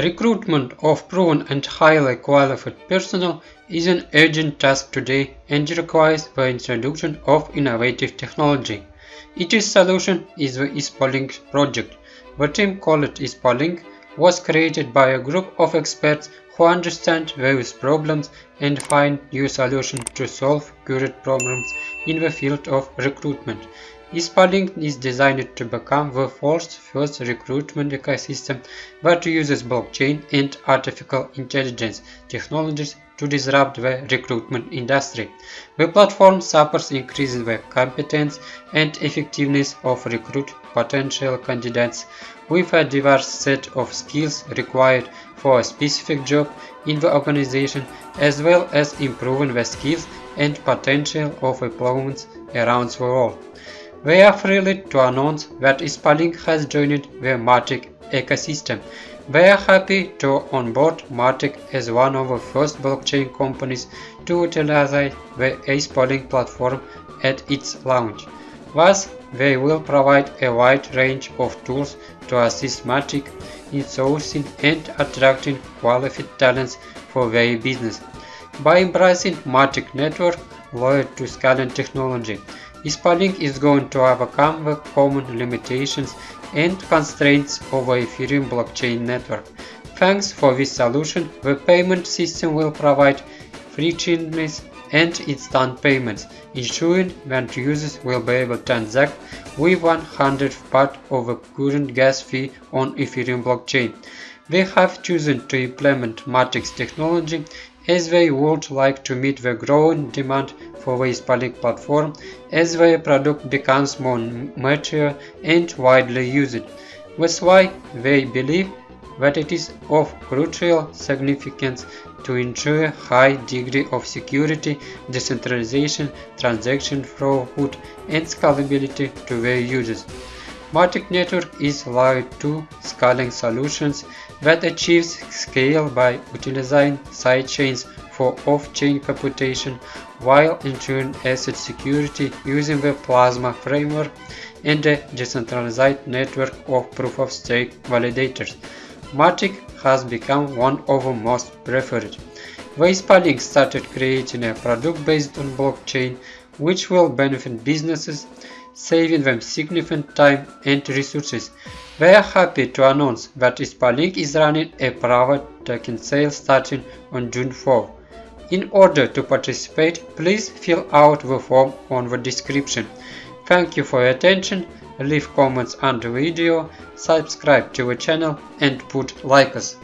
Recruitment of proven and highly qualified personnel is an urgent task today and requires the introduction of innovative technology. Its solution is the ISPOLink project. The team called ISPOLink was created by a group of experts who understand various problems and find new solutions to solve current problems in the field of recruitment. ISPOLink is designed to become the world's first recruitment ecosystem that uses blockchain and artificial intelligence technologies to disrupt the recruitment industry. The platform supports increasing the competence and effectiveness of recruit potential candidates with a diverse set of skills required for a specific job in the organization as well as improving the skills and potential of employees around the world. We are thrilled to announce that ISPOLink has joined the Matic ecosystem. We are happy to onboard Matic as one of the first blockchain companies to utilize the ISPOLink platform at its launch. Thus, they will provide a wide range of tools to assist Matic in sourcing and attracting qualified talents for their business. By embracing Matic network layer 2 scaling technology, ISPOLink is going to overcome the common limitations and constraints of the Ethereum blockchain network. Thanks for this solution, the payment system will provide free frictionless and instant payments, ensuring that users will be able to transact with 100 part of the current gas fee on Ethereum blockchain. They have chosen to implement Matrix technology as they would like to meet the growing demand for ISPOLink platform as their product becomes more mature and widely used. That's why they believe that it is of crucial significance to ensure high degree of security, decentralization, transaction throughput, and scalability to their users. Matic Network is layer 2 scaling solutions that achieves scale by utilizing sidechains for off-chain computation while ensuring asset security using the Plasma framework and a decentralized network of proof-of-stake validators. Matic has become one of the most preferred. ISPOLink started creating a product based on blockchain which will benefit businesses, saving them significant time and resources. We are happy to announce that ISPOLink is running a private token sale starting on June 4. In order to participate, please fill out the form on the description. Thank you for your attention leave comments under video, subscribe to the channel and put like us.